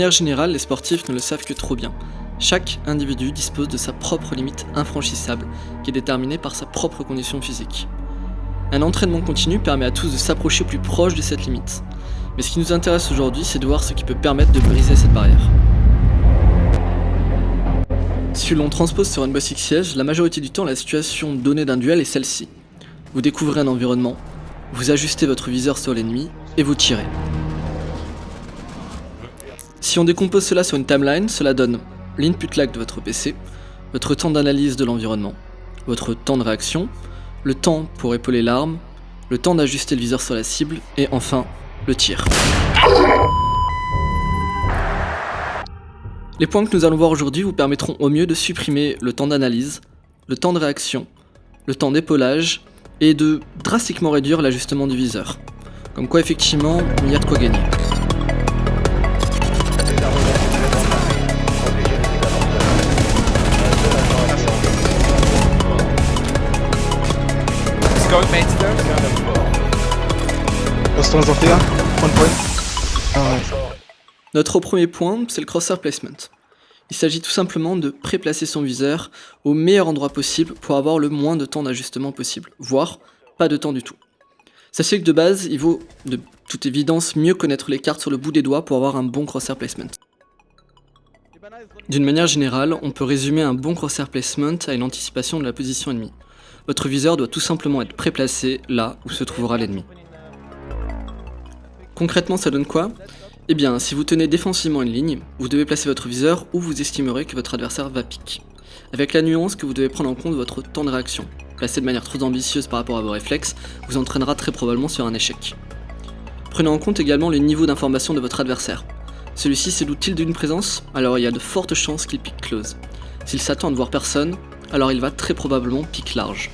manière générale, les sportifs ne le savent que trop bien. Chaque individu dispose de sa propre limite infranchissable, qui est déterminée par sa propre condition physique. Un entraînement continu permet à tous de s'approcher plus proche de cette limite. Mais ce qui nous intéresse aujourd'hui, c'est de voir ce qui peut permettre de briser cette barrière. Si l'on transpose sur une Six Siege, la majorité du temps, la situation donnée d'un duel est celle-ci. Vous découvrez un environnement, vous ajustez votre viseur sur l'ennemi et vous tirez. Si on décompose cela sur une timeline, cela donne l'input lag de votre PC, votre temps d'analyse de l'environnement, votre temps de réaction, le temps pour épauler l'arme, le temps d'ajuster le viseur sur la cible, et enfin, le tir. Les points que nous allons voir aujourd'hui vous permettront au mieux de supprimer le temps d'analyse, le temps de réaction, le temps d'épaulage, et de drastiquement réduire l'ajustement du viseur. Comme quoi effectivement, il y a de quoi gagner. Notre premier point, c'est le crosshair placement. Il s'agit tout simplement de préplacer son viseur au meilleur endroit possible pour avoir le moins de temps d'ajustement possible, voire pas de temps du tout. Sachez que de base, il vaut de toute évidence mieux connaître les cartes sur le bout des doigts pour avoir un bon crosshair placement. D'une manière générale, on peut résumer un bon crosshair placement à une anticipation de la position ennemie. Votre viseur doit tout simplement être préplacé là où se trouvera l'ennemi. Concrètement, ça donne quoi? Eh bien, si vous tenez défensivement une ligne, vous devez placer votre viseur où vous estimerez que votre adversaire va pique. Avec la nuance que vous devez prendre en compte votre temps de réaction. Placer de manière trop ambitieuse par rapport à vos réflexes vous entraînera très probablement sur un échec. Prenez en compte également le niveau d'information de votre adversaire. Celui-ci s'éloue-t-il d'une présence Alors il y a de fortes chances qu'il pique close. S'il s'attend à ne voir personne, alors il va très probablement pique large.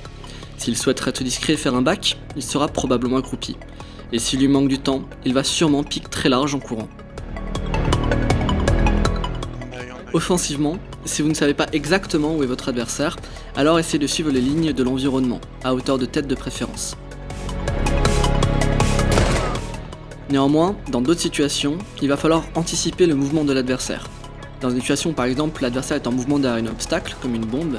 S'il souhaiterait être discret et faire un back, il sera probablement accroupi. Et s'il lui manque du temps, il va sûrement pique très large en courant. Offensivement, si vous ne savez pas exactement où est votre adversaire, alors essayez de suivre les lignes de l'environnement, à hauteur de tête de préférence. Néanmoins, dans d'autres situations, il va falloir anticiper le mouvement de l'adversaire. Dans une situation par exemple, l'adversaire est en mouvement derrière un obstacle, comme une bombe,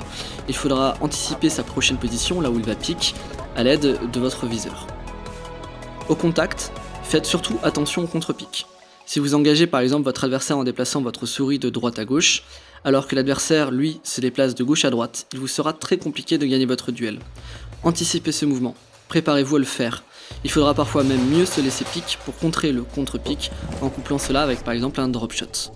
il faudra anticiper sa prochaine position, là où il va pique, à l'aide de votre viseur. Au contact, faites surtout attention au contre-pique. Si vous engagez par exemple votre adversaire en déplaçant votre souris de droite à gauche, alors que l'adversaire, lui, se déplace de gauche à droite, il vous sera très compliqué de gagner votre duel. Anticipez ce mouvement, préparez-vous à le faire. Il faudra parfois même mieux se laisser pique pour contrer le contre-pique en couplant cela avec par exemple un drop shot.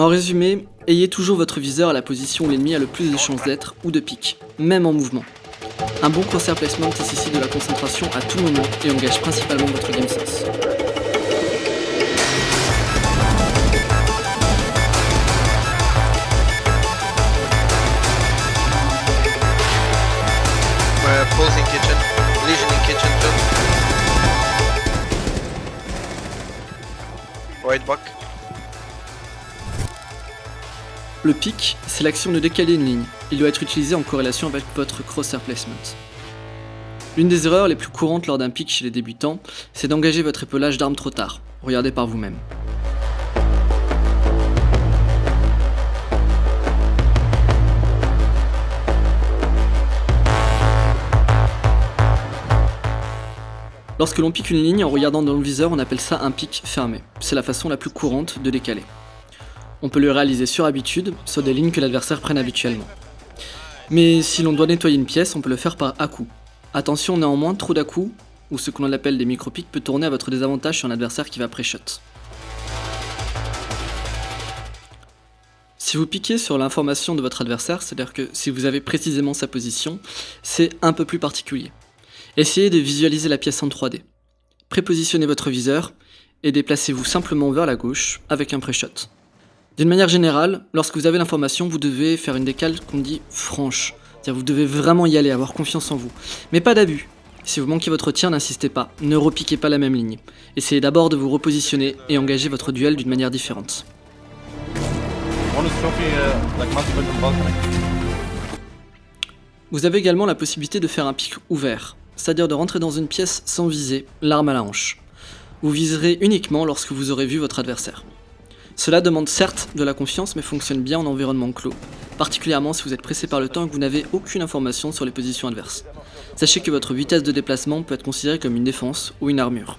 En résumé, ayez toujours votre viseur à la position où l'ennemi a le plus de chances d'être ou de pique, même en mouvement. Un bon crosshair placement nécessite de la concentration à tout moment et engage principalement votre game sense. Le pic, c'est l'action de décaler une ligne. Il doit être utilisé en corrélation avec votre crosshair placement. L'une des erreurs les plus courantes lors d'un pic chez les débutants, c'est d'engager votre épaulage d'arme trop tard. Regardez par vous-même. Lorsque l'on pique une ligne en regardant dans le viseur, on appelle ça un pic fermé. C'est la façon la plus courante de décaler. On peut le réaliser sur habitude, sur des lignes que l'adversaire prenne habituellement. Mais si l'on doit nettoyer une pièce, on peut le faire par à-coup. Attention néanmoins, trop d'à-coups, ou ce que l'on appelle des micro-pics, peut tourner à votre désavantage sur un adversaire qui va pré-shot. Si vous piquez sur l'information de votre adversaire, c'est-à-dire que si vous avez précisément sa position, c'est un peu plus particulier. Essayez de visualiser la pièce en 3D. Prépositionnez votre viseur et déplacez-vous simplement vers la gauche avec un pré-shot. D'une manière générale, lorsque vous avez l'information, vous devez faire une décale qu'on dit franche. C'est-à-dire vous devez vraiment y aller, avoir confiance en vous. Mais pas d'abus. Si vous manquez votre tir, n'insistez pas, ne repiquez pas la même ligne. Essayez d'abord de vous repositionner et engager votre duel d'une manière différente. Vous avez également la possibilité de faire un pic ouvert, c'est-à-dire de rentrer dans une pièce sans viser, l'arme à la hanche. Vous viserez uniquement lorsque vous aurez vu votre adversaire. Cela demande certes de la confiance mais fonctionne bien en environnement clos, particulièrement si vous êtes pressé par le temps et que vous n'avez aucune information sur les positions adverses. Sachez que votre vitesse de déplacement peut être considérée comme une défense ou une armure.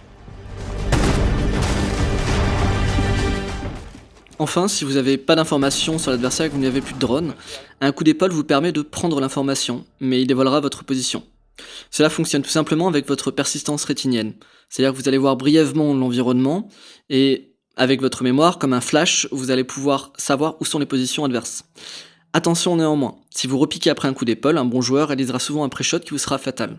Enfin, si vous n'avez pas d'informations sur l'adversaire et que vous n'avez plus de drone, un coup d'épaule vous permet de prendre l'information, mais il dévoilera votre position. Cela fonctionne tout simplement avec votre persistance rétinienne, c'est-à-dire que vous allez voir brièvement l'environnement, et avec votre mémoire, comme un flash, vous allez pouvoir savoir où sont les positions adverses. Attention néanmoins, si vous repiquez après un coup d'épaule, un bon joueur réalisera souvent un pré-shot qui vous sera fatal.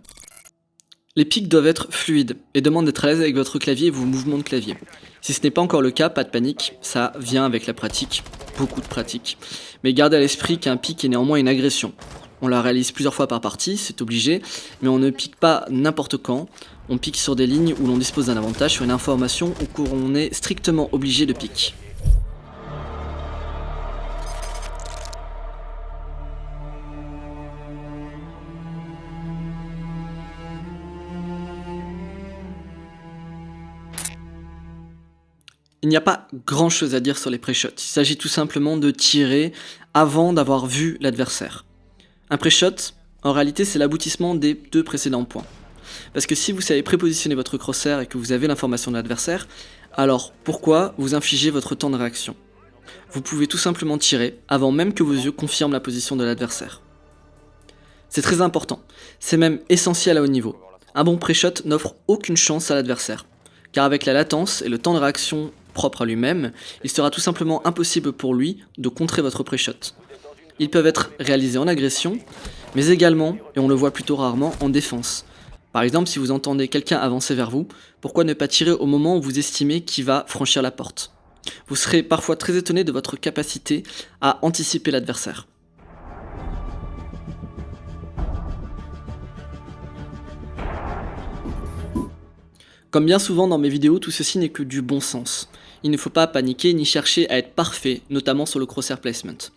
Les pics doivent être fluides et demandent d'être à l'aise avec votre clavier et vos mouvements de clavier. Si ce n'est pas encore le cas, pas de panique, ça vient avec la pratique, beaucoup de pratique. Mais gardez à l'esprit qu'un pic est néanmoins une agression. On la réalise plusieurs fois par partie, c'est obligé, mais on ne pique pas n'importe quand, on pique sur des lignes où l'on dispose d'un avantage sur une information où on est strictement obligé de pique. Il n'y a pas grand chose à dire sur les pré-shots, il s'agit tout simplement de tirer avant d'avoir vu l'adversaire. Un pré-shot, en réalité c'est l'aboutissement des deux précédents points. Parce que si vous savez prépositionner votre crosshair et que vous avez l'information de l'adversaire, alors pourquoi vous infligez votre temps de réaction? Vous pouvez tout simplement tirer avant même que vos yeux confirment la position de l'adversaire. C'est très important, c'est même essentiel à haut niveau. Un bon pré-shot n'offre aucune chance à l'adversaire, car avec la latence et le temps de réaction propre à lui-même, il sera tout simplement impossible pour lui de contrer votre pré-shot. Ils peuvent être réalisés en agression, mais également, et on le voit plutôt rarement, en défense. Par exemple, si vous entendez quelqu'un avancer vers vous, pourquoi ne pas tirer au moment où vous estimez qu'il va franchir la porte? Vous serez parfois très étonné de votre capacité à anticiper l'adversaire. Comme bien souvent dans mes vidéos, tout ceci n'est que du bon sens. Il ne faut pas paniquer ni chercher à être parfait, notamment sur le crosshair placement.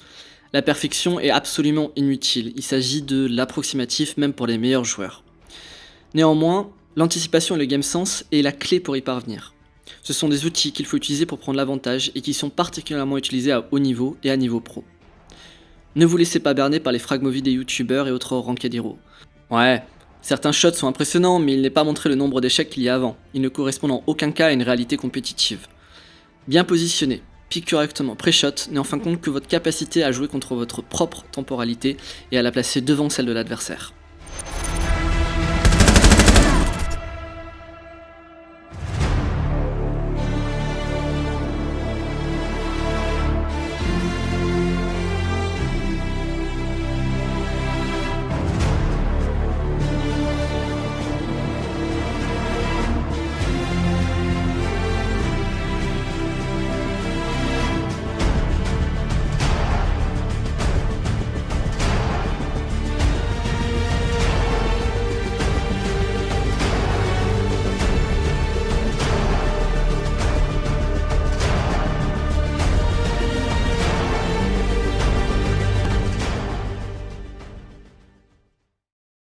La perfection est absolument inutile, il s'agit de l'approximatif même pour les meilleurs joueurs. Néanmoins, l'anticipation et le game sense est la clé pour y parvenir. Ce sont des outils qu'il faut utiliser pour prendre l'avantage et qui sont particulièrement utilisés à haut niveau et à niveau pro. Ne vous laissez pas berner par les fragmovies des youtubeurs et autres ranked Ouais, Certains shots sont impressionnants, mais il n'est pas montré le nombre d'échecs qu'il y a avant. Ils ne correspondent en aucun cas à une réalité compétitive. Bien positionné, pique correctement pré-shot n'est en fin compte que votre capacité à jouer contre votre propre temporalité et à la placer devant celle de l'adversaire.